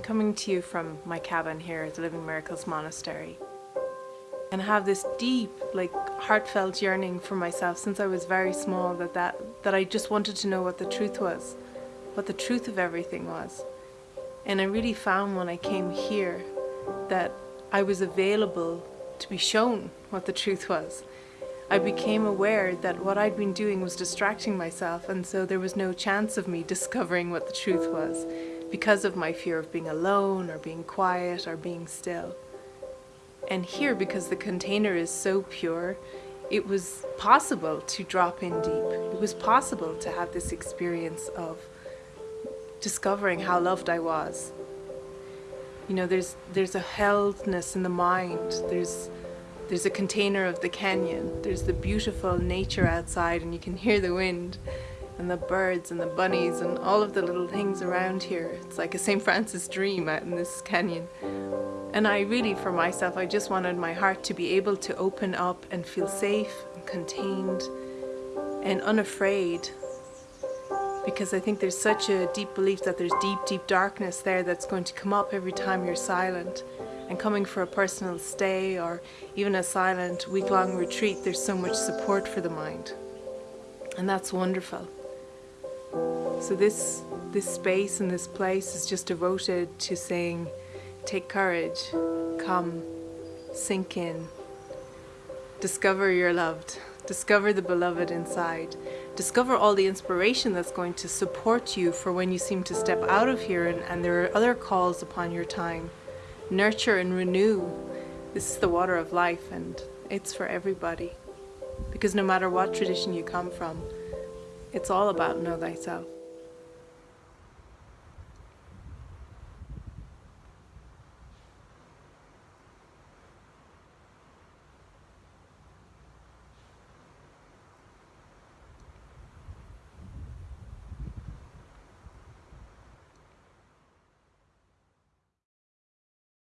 to you from my cabin here at the Living Miracles Monastery and have this deep, like heartfelt yearning for myself since I was very small that, that, that I just wanted to know what the truth was, what the truth of everything was. And I really found when I came here that I was available to be shown what the truth was. I became aware that what I'd been doing was distracting myself and so there was no chance of me discovering what the truth was because of my fear of being alone or being quiet or being still. And here, because the container is so pure, it was possible to drop in deep. It was possible to have this experience of discovering how loved I was. You know, there's there's a heldness in the mind. There's there's a container of the canyon. There's the beautiful nature outside and you can hear the wind and the birds and the bunnies and all of the little things around here. It's like a St. Francis dream out in this canyon. And I really, for myself, I just wanted my heart to be able to open up and feel safe and contained and unafraid. Because I think there's such a deep belief that there's deep, deep darkness there that's going to come up every time you're silent. And coming for a personal stay or even a silent week-long retreat, there's so much support for the mind. And that's wonderful. So this, this space and this place is just devoted to saying, Take courage, come, sink in, discover you're loved, discover the beloved inside, discover all the inspiration that's going to support you for when you seem to step out of here and, and there are other calls upon your time. Nurture and renew. This is the water of life and it's for everybody. Because no matter what tradition you come from, it's all about know thyself.